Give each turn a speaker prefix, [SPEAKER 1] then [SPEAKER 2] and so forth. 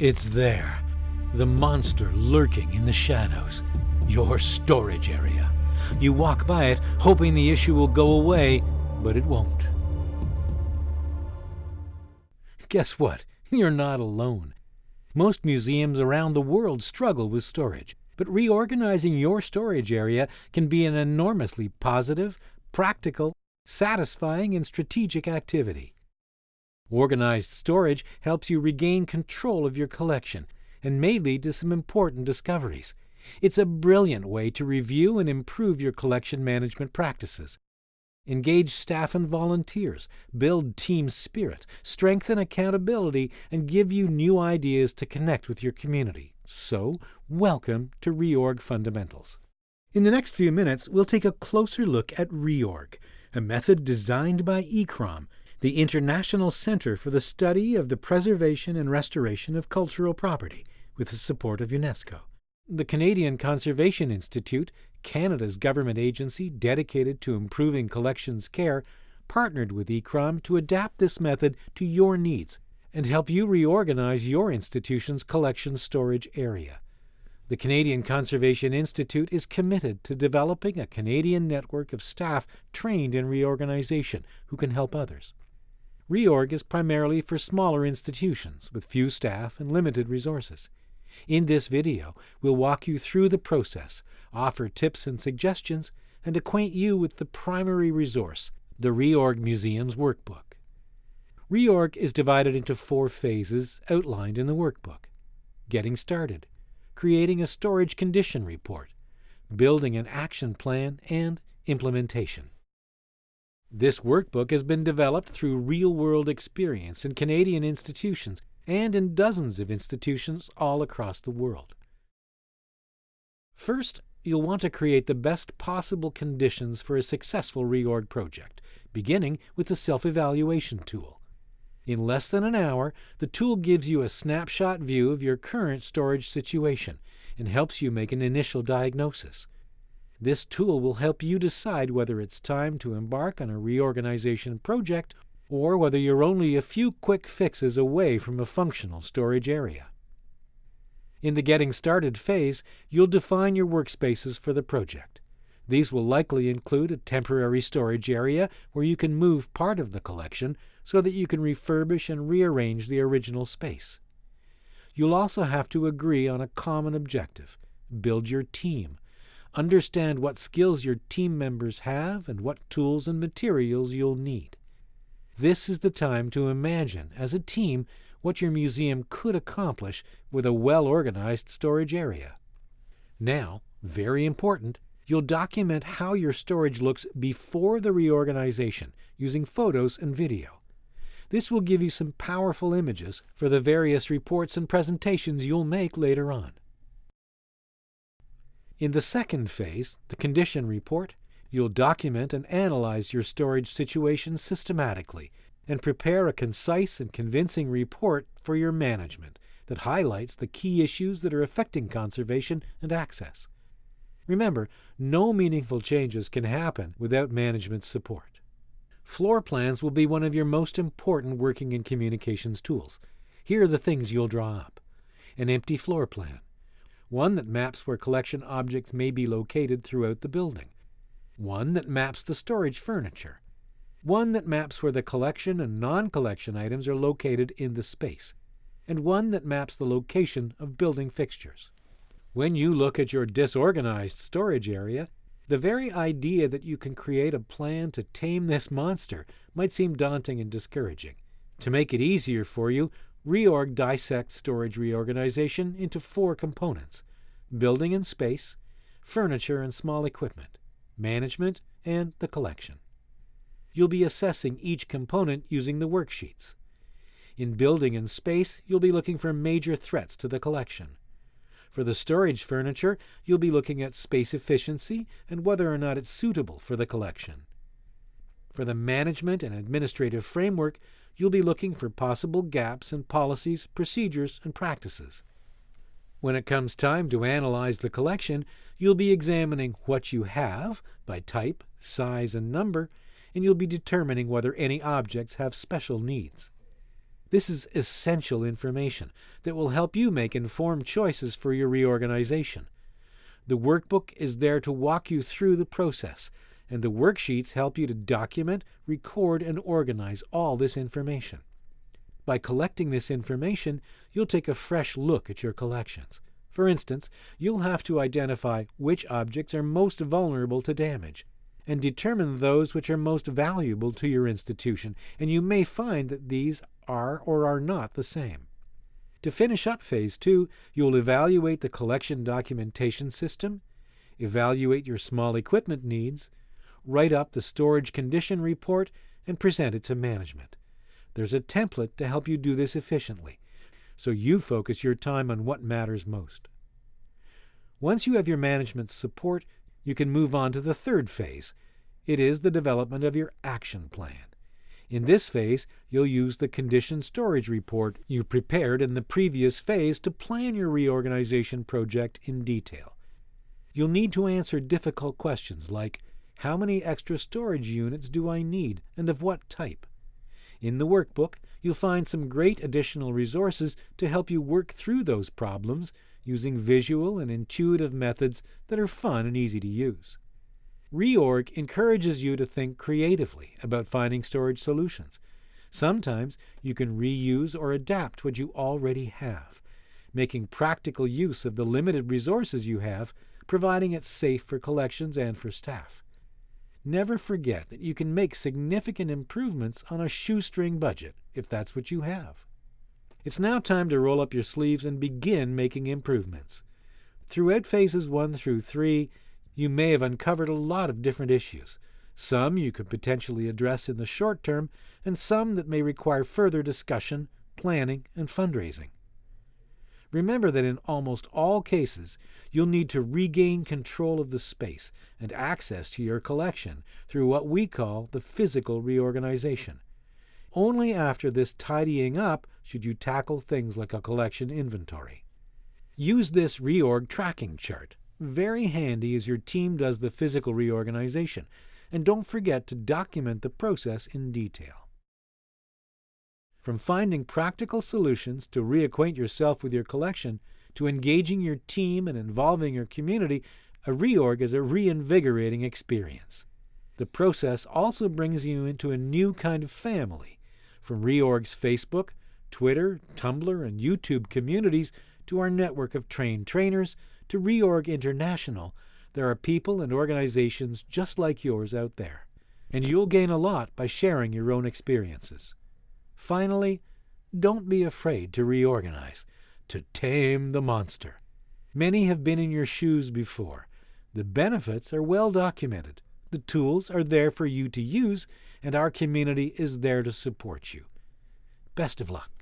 [SPEAKER 1] It's there, the monster lurking in the shadows, your storage area. You walk by it, hoping the issue will go away, but it won't. Guess what? You're not alone. Most museums around the world struggle with storage, but reorganizing your storage area can be an enormously positive, practical, satisfying, and strategic activity. Organized storage helps you regain control of your collection and may lead to some important discoveries. It's a brilliant way to review and improve your collection management practices. Engage staff and volunteers, build team spirit, strengthen accountability, and give you new ideas to connect with your community. So, welcome to Reorg Fundamentals. In the next few minutes, we'll take a closer look at Reorg, a method designed by ICCROM, the International Center for the Study of the Preservation and Restoration of Cultural Property, with the support of UNESCO. The Canadian Conservation Institute, Canada's government agency dedicated to improving collections care, partnered with ICCROM to adapt this method to your needs and help you reorganize your institution's collection storage area. The Canadian Conservation Institute is committed to developing a Canadian network of staff trained in reorganization who can help others. Reorg is primarily for smaller institutions with few staff and limited resources. In this video, we'll walk you through the process, offer tips and suggestions, and acquaint you with the primary resource, the Reorg Museum's Workbook. Reorg is divided into four phases outlined in the workbook. Getting started, creating a storage condition report, building an action plan, and implementation. This workbook has been developed through real-world experience in Canadian institutions and in dozens of institutions all across the world. First, you'll want to create the best possible conditions for a successful reorg project, beginning with the self-evaluation tool. In less than an hour, the tool gives you a snapshot view of your current storage situation and helps you make an initial diagnosis. This tool will help you decide whether it's time to embark on a reorganization project or whether you're only a few quick fixes away from a functional storage area. In the Getting Started phase, you'll define your workspaces for the project. These will likely include a temporary storage area where you can move part of the collection so that you can refurbish and rearrange the original space. You'll also have to agree on a common objective build your team. Understand what skills your team members have and what tools and materials you'll need. This is the time to imagine, as a team, what your museum could accomplish with a well-organized storage area. Now, very important, you'll document how your storage looks before the reorganization using photos and video. This will give you some powerful images for the various reports and presentations you'll make later on. In the second phase, the condition report, You'll document and analyze your storage situation systematically and prepare a concise and convincing report for your management that highlights the key issues that are affecting conservation and access. Remember, no meaningful changes can happen without management support. Floor plans will be one of your most important working and communications tools. Here are the things you'll draw up. An empty floor plan. One that maps where collection objects may be located throughout the building one that maps the storage furniture, one that maps where the collection and non-collection items are located in the space, and one that maps the location of building fixtures. When you look at your disorganized storage area, the very idea that you can create a plan to tame this monster might seem daunting and discouraging. To make it easier for you, Reorg dissects storage reorganization into four components building and space, furniture and small equipment management, and the collection. You'll be assessing each component using the worksheets. In building and space, you'll be looking for major threats to the collection. For the storage furniture, you'll be looking at space efficiency and whether or not it's suitable for the collection. For the management and administrative framework, you'll be looking for possible gaps in policies, procedures, and practices. When it comes time to analyze the collection, you'll be examining what you have by type, size, and number, and you'll be determining whether any objects have special needs. This is essential information that will help you make informed choices for your reorganization. The workbook is there to walk you through the process, and the worksheets help you to document, record, and organize all this information. By collecting this information, you'll take a fresh look at your collections. For instance, you'll have to identify which objects are most vulnerable to damage and determine those which are most valuable to your institution, and you may find that these are or are not the same. To finish up Phase 2, you'll evaluate the collection documentation system, evaluate your small equipment needs, write up the storage condition report, and present it to management. There's a template to help you do this efficiently, so you focus your time on what matters most. Once you have your management's support, you can move on to the third phase. It is the development of your action plan. In this phase, you'll use the condition storage report you prepared in the previous phase to plan your reorganization project in detail. You'll need to answer difficult questions like How many extra storage units do I need and of what type? In the workbook, you'll find some great additional resources to help you work through those problems using visual and intuitive methods that are fun and easy to use. Reorg encourages you to think creatively about finding storage solutions. Sometimes you can reuse or adapt what you already have, making practical use of the limited resources you have, providing it safe for collections and for staff. Never forget that you can make significant improvements on a shoestring budget if that's what you have. It's now time to roll up your sleeves and begin making improvements. Throughout phases 1 through 3, you may have uncovered a lot of different issues. Some you could potentially address in the short term, and some that may require further discussion, planning, and fundraising. Remember that in almost all cases, you'll need to regain control of the space and access to your collection through what we call the physical reorganization. Only after this tidying up should you tackle things like a collection inventory. Use this reorg tracking chart. Very handy as your team does the physical reorganization. And don't forget to document the process in detail. From finding practical solutions to reacquaint yourself with your collection, to engaging your team and involving your community, a reorg is a reinvigorating experience. The process also brings you into a new kind of family, from Reorg's Facebook, Twitter, Tumblr, and YouTube communities to our network of trained trainers to Reorg International, there are people and organizations just like yours out there. And you'll gain a lot by sharing your own experiences. Finally, don't be afraid to reorganize, to tame the monster. Many have been in your shoes before. The benefits are well documented. The tools are there for you to use, and our community is there to support you. Best of luck.